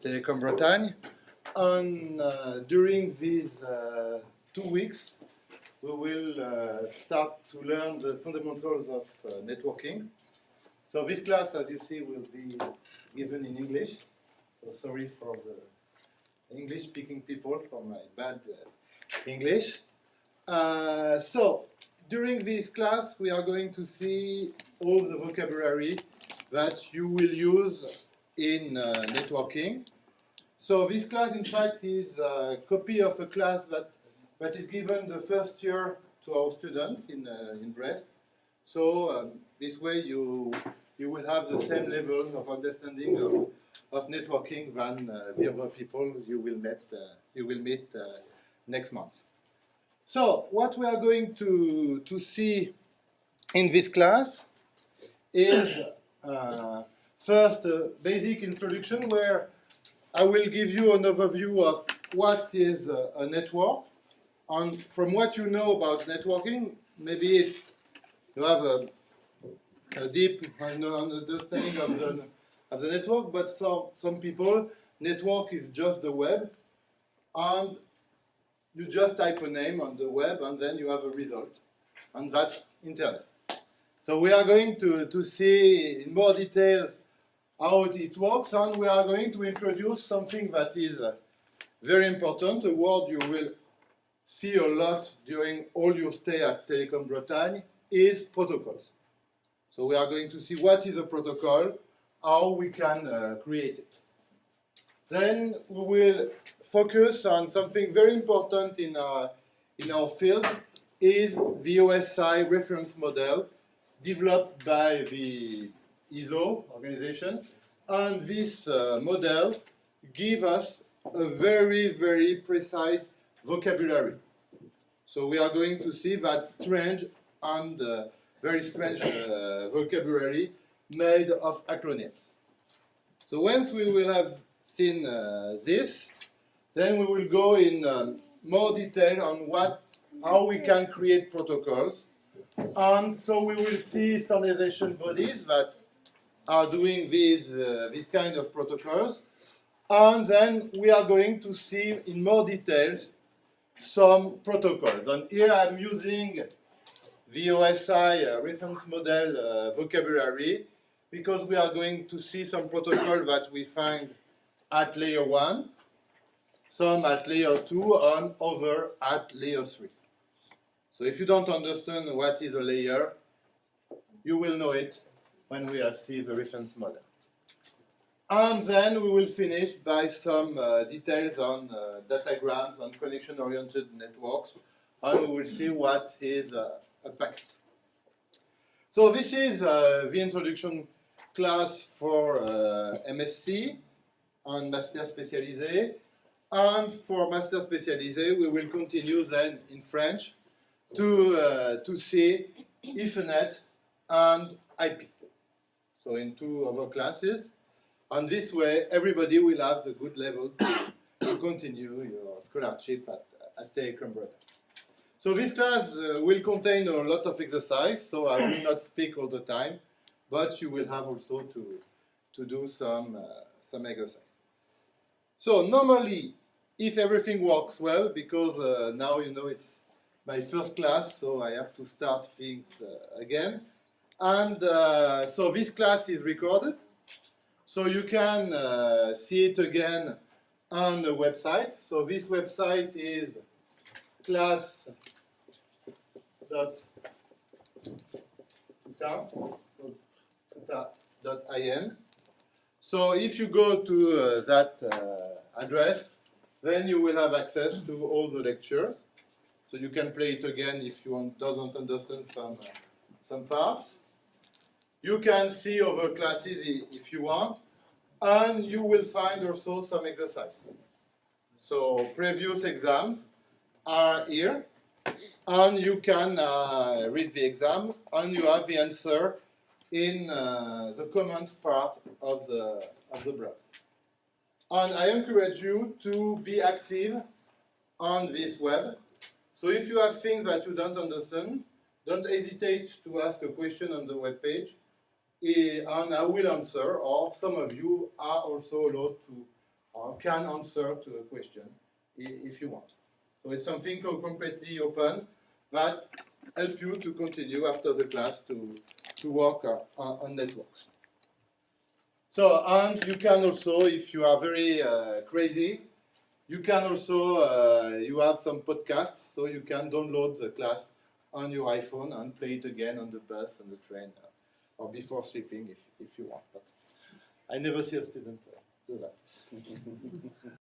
Telecom Bretagne. And uh, during these uh, two weeks, we will uh, start to learn the fundamentals of uh, networking. So this class, as you see, will be given in English. So sorry for the English-speaking people for my bad uh, English. Uh, so during this class, we are going to see all the vocabulary that you will use in uh, networking. So this class, in fact, is a copy of a class that, that is given the first year to our students in, uh, in Brest. So um, this way you, you will have the same level of understanding of, of networking than uh, the other people you will meet, uh, you will meet uh, next month. So what we are going to, to see in this class is uh, first a basic introduction where I will give you an overview of what is a, a network. And from what you know about networking, maybe it's you have a, a deep understanding of the, of the network, but for some people, network is just the web, and you just type a name on the web, and then you have a result, and that's internet. So we are going to, to see in more details how it works, and we are going to introduce something that is uh, very important, a word you will see a lot during all your stay at Telecom Bretagne, is protocols. So we are going to see what is a protocol, how we can uh, create it. Then we will focus on something very important in our, in our field, is the OSI reference model developed by the ISO organization. And this uh, model give us a very, very precise vocabulary. So we are going to see that strange and uh, very strange uh, vocabulary made of acronyms. So once we will have seen uh, this, then we will go in um, more detail on what, how we can create protocols. And so we will see standardization bodies that are doing these, uh, these kind of protocols. And then we are going to see in more details some protocols. And here I'm using the OSI uh, reference model uh, vocabulary because we are going to see some protocol that we find at layer 1, some at layer 2, and other at layer 3. So if you don't understand what is a layer, you will know it when we have seen the reference model. And then we will finish by some uh, details on uh, datagrams and connection-oriented networks, and we will see what is uh, a packet. So this is uh, the introduction class for uh, MSc and Master Spécialisé. And for Master Spécialisé, we will continue then in French to, uh, to see Ethernet and IP so in two other classes. And this way, everybody will have the good level to, continue your scholarship at, at Telecom So this class uh, will contain a lot of exercise, so I will not speak all the time, but you will have also to, to do some, uh, some exercise. So normally, if everything works well, because uh, now you know it's my first class, so I have to start things uh, again. And uh, so this class is recorded. So you can uh, see it again on the website. So this website is class.in. So if you go to uh, that uh, address, then you will have access to all the lectures. So you can play it again if you want, doesn't understand some, uh, some parts. You can see other classes if you want, and you will find also some exercise. So previous exams are here, and you can uh, read the exam, and you have the answer in uh, the comment part of the, of the blog. And I encourage you to be active on this web. So if you have things that you don't understand, don't hesitate to ask a question on the web page and I will answer, or some of you are also allowed to or can answer to a question if you want. So it's something completely open that help you to continue after the class to, to work on, on networks. So, and you can also, if you are very uh, crazy, you can also, uh, you have some podcasts, so you can download the class on your iPhone and play it again on the bus, on the train, uh, or before sleeping if, if you want. But I never see a student uh, do that.